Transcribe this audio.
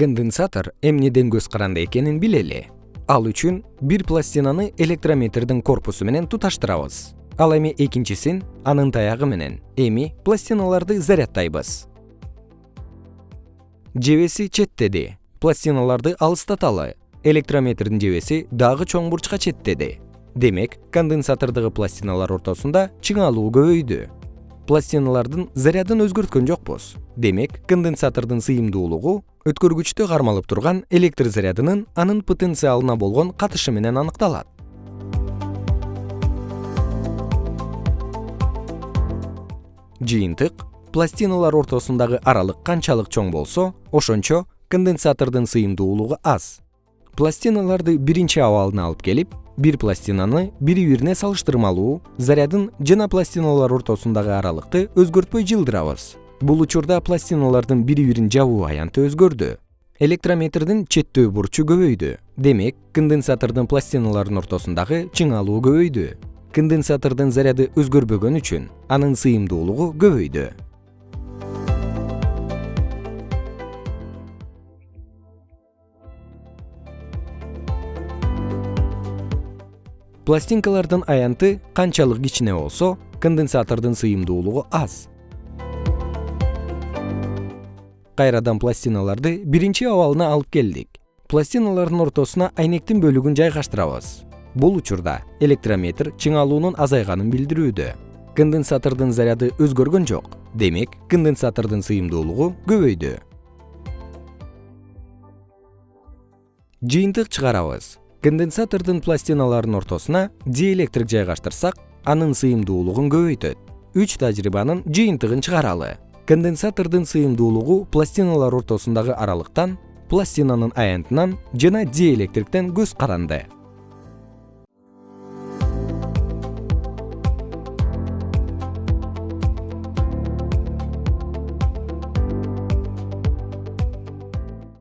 конденсатор эмнеден көз каранды экенин билели. Ал үчүн бир пластинаны электрометрдин корпусу менен туташтырабыз. Ал эми экинчисин анын таягы менен. Эми пластиналарды заряддайбыз жебеси четтеди пластиналарды алыстаталы. Электрометрдин жебеси дагы чоң бурчка четтеди демек конденсатордогу пластиналар ортосунда чыңалуу көбөйдү пластиналардын зарядын өзгөрткөн жокпуз. Демек конденсатордун сыйымдуулугу өткөргүчтө кармалып турган электр зарядынын анын потенциалына болгон катышы менен аныкталат. Жыйынтык пластиналар ортосундагы аралык канчалык чоң болсо ошончо конденсатордун сыйымдуулугу аз пластиналарды биринчи абалына алып келип бир пластинаны бири бирине салыштырмалуу зарядын жана пластиналар ортосундагы аралыкты өзгөртпөй жылдырабыз бул учурда пластиналардын бири бирин жабуу аянты өзгөрдү. Электрометрдин четтөө бурчу көбөйдү. Демек конденсатордун пластиналардын ортосундагы чыңалуу көбөйдү. Конденсатордун заряды өзгөрбөгөн үчүн анын сыйымдуулугу көбөйдү пластинкалардын аянты канчалык кичине болсо конденсатордун сыйымдуулугу аз. Кайрадан пластиналарды биринчи абалына алып келдик. Пластиналардын ортосуна айнектин бөлүгүн жайгаштырабыз. Бул учурда электрометр чыңалуунун азайганын билдирүүдө. Конденсатордун заряды өзгөргөн жок демек конденсатордун сыйымдуулугу көбөйдү. Жыйынтык чыгарабыз конденсатордун пластиналарынын ортосуна диэлектрик жайгаштырсак анын сыйымдуулугун көбөйтөт. Үч тажрыйбанын жыйынтыгын чыгаралы. Конденсатордун сыйымдуулугу пластиналар ортосундагы аралыктан пластинанын аянтынан жана диэлектриктен көз каранды